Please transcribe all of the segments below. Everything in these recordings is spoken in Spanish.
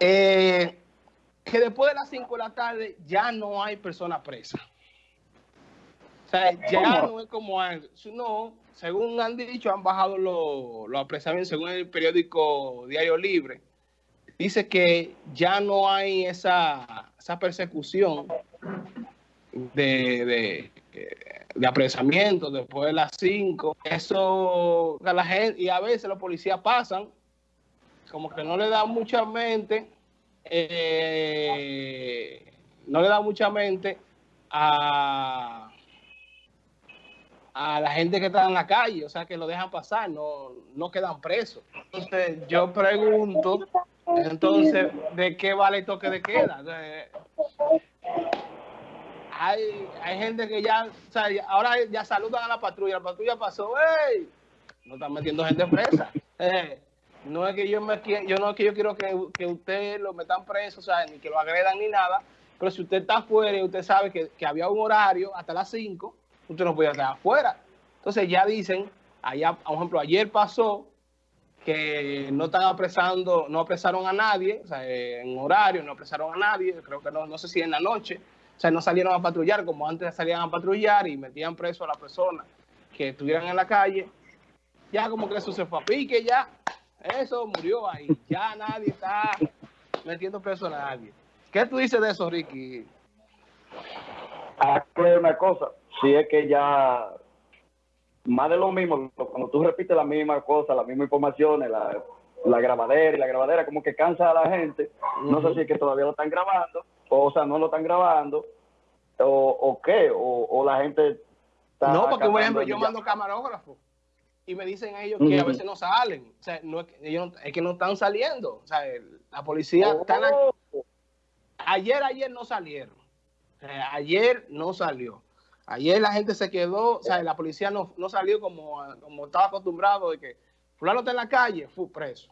eh, que después de las 5 de la tarde ya no hay personas presas. O sea, ya no es como antes. No, según han dicho, han bajado los, los apresamientos, según el periódico Diario Libre. Dice que ya no hay esa, esa persecución de, de, apresamiento después de las 5. Eso, la gente, y a veces los policías pasan, como que no le dan mucha mente, eh, no le da mucha mente a a la gente que está en la calle, o sea, que lo dejan pasar, no, no quedan presos. Entonces, yo pregunto, entonces, ¿de qué vale el toque de queda? hay, hay gente que ya, o sea, ahora ya saludan a la patrulla, la patrulla pasó, ¡hey! No están metiendo gente presa. Eh, no es que yo me yo no es que yo quiero que, que usted lo metan preso, o sea, ni que lo agredan ni nada, pero si usted está afuera y usted sabe que, que había un horario hasta las 5, usted no podía estar afuera. Entonces ya dicen, allá, por ejemplo, ayer pasó que no están apresando, no apresaron a nadie, o sea, en horario, no apresaron a nadie, creo que no, no sé si en la noche, o sea, no salieron a patrullar como antes salían a patrullar y metían preso a las personas que estuvieran en la calle. Ya como que eso se fue a pique, ya, eso murió ahí, ya nadie está metiendo preso a nadie. ¿Qué tú dices de eso, Ricky? Aquí una cosa, si es que ya más de lo mismo, cuando tú repites la misma cosa, las mismas informaciones, la, la grabadera y la grabadera como que cansa a la gente, no sé si es que todavía lo están grabando, o, sea, no lo están grabando, o, o qué, o, la gente está... No, porque por ejemplo yo mando camarógrafo y me dicen ellos que a veces no salen, o sea, no es, que, ellos es que no están saliendo, o sea, la policía está... Oh. Ayer, ayer no salieron, ayer no salió. Ayer la gente se quedó, o sea, la policía no, no salió como, como estaba acostumbrado de que fulano está en la calle, fue preso.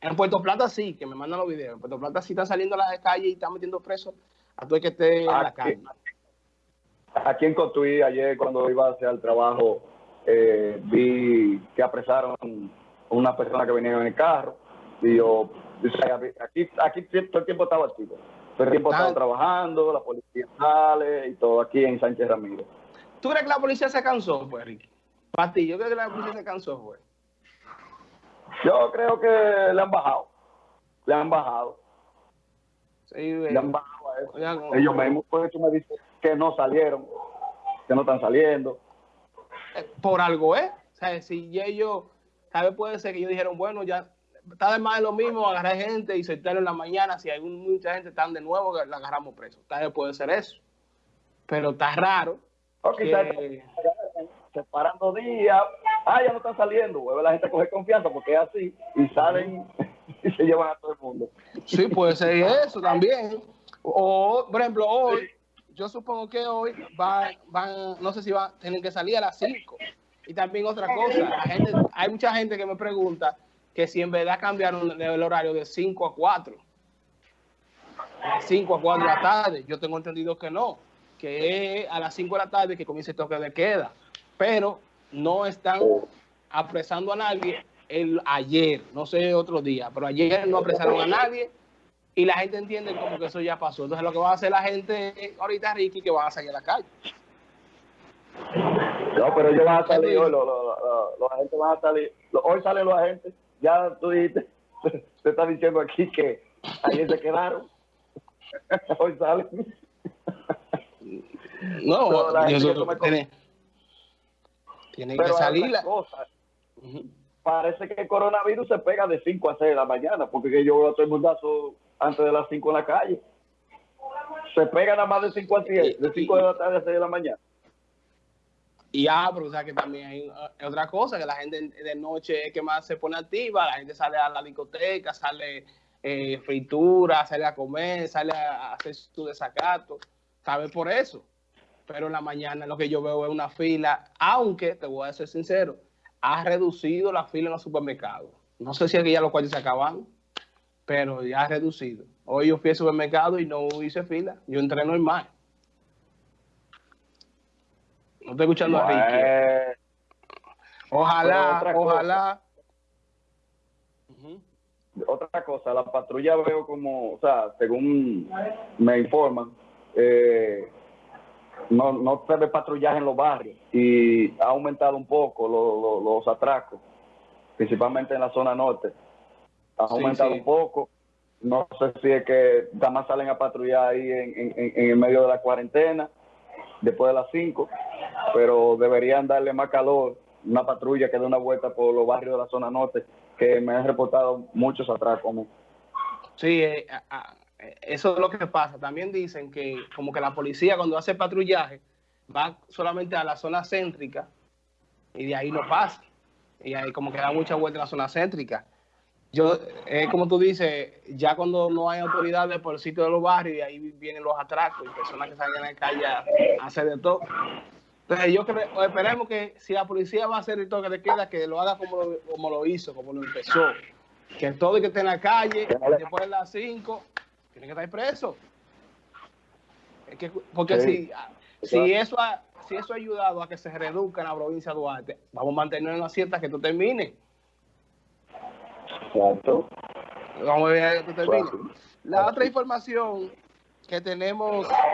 En Puerto Plata sí, que me mandan los videos. En Puerto Plata sí están saliendo a la calle y están metiendo preso a todo el que esté en la calle. Aquí en Cotuí, ayer cuando iba hacia el trabajo, eh, vi que apresaron una persona que venía en el carro. Y yo, aquí, aquí todo el tiempo estaba activo. Todo el tiempo estaba trabajando, la policía sale y todo aquí en Sánchez Ramírez. ¿Tú crees que la policía se cansó, pues, Ricky? Para ti, yo creo que la policía se cansó, pues. Yo creo que le han bajado. Le han bajado. Sí, le han bajado a eso. Ellos mismos, por eso me dicen que no salieron, que no están saliendo. Por algo, ¿eh? O sea, si ellos, tal vez puede ser que ellos dijeron, bueno, ya está de más de lo mismo agarrar gente y sentarlo en la mañana. Si hay mucha gente están de nuevo, la agarramos preso. Tal vez puede ser eso. Pero está raro. Okay, que... separando días. Ah, ya no están saliendo. Vuelve la gente coge confianza porque es así. Y salen y se llevan a todo el mundo. Sí, puede ser eso también. O, por ejemplo, hoy, yo supongo que hoy van, van, no sé si van, tienen que salir a las 5. Y también otra cosa, la gente, hay mucha gente que me pregunta que si en verdad cambiaron el horario de 5 a 4, 5 a 4 de la tarde, yo tengo entendido que no, que es a las 5 de la tarde que comienza el toque de queda, pero no están apresando a nadie el ayer, no sé otro día, pero ayer no apresaron a nadie y la gente entiende como que eso ya pasó. Entonces lo que va a hacer la gente ahorita, Ricky, que va a salir a la calle. No, pero ellos van a salir hoy, los, los, agentes van a salir, hoy salen los agentes ya tú dijiste, te está diciendo aquí que ayer se quedaron. Hoy salen. No, tiene, tiene que salir. La... Cosa, Parece que el coronavirus se pega de 5 a 6 de la mañana, porque yo veo a todo el mundazo antes de las 5 en la calle. Se pega nada más de 5 a 10, de 5 de la tarde a 6 de la mañana. Y abro, o sea que también hay otra cosa, que la gente de noche es que más se pone activa, la gente sale a la discoteca, sale eh, fritura, sale a comer, sale a hacer su desacato, sabe por eso. Pero en la mañana lo que yo veo es una fila, aunque, te voy a ser sincero, ha reducido la fila en los supermercados. No sé si es que ya los cuales se acaban, pero ya ha reducido. Hoy yo fui al supermercado y no hice fila, yo entré normal. No estoy escuchando a Ricky. Ojalá, ojalá. otra cosa, la patrulla veo como, o sea, según me informan, eh, no, no se ve patrullaje en los barrios y ha aumentado un poco los atracos, principalmente en la zona norte. Ha aumentado un poco. No sé si es que nada más salen a patrullar ahí en, en, en el medio de la cuarentena, después de las 5, pero deberían darle más calor, una patrulla que dé una vuelta por los barrios de la zona norte, que me han reportado muchos atracos. Sí, eh, eso es lo que pasa. También dicen que como que la policía cuando hace patrullaje va solamente a la zona céntrica y de ahí no pasa. Y ahí como que da mucha vuelta en la zona céntrica. Yo, es como tú dices, ya cuando no hay autoridades por el sitio de los barrios, y ahí vienen los atracos y personas que salen a la calle a, hacer de todo. Entonces yo creo, esperemos que si la policía va a hacer el toque de queda, que lo haga como lo, como lo hizo, como lo empezó. Que todo el que esté en la calle, después de las 5, tiene que estar preso. porque si, si, eso ha, si eso ha ayudado a que se reduzca en la provincia de Duarte, vamos a mantener una cierta que tú termines. Exacto. Vamos a ver. La otra información que tenemos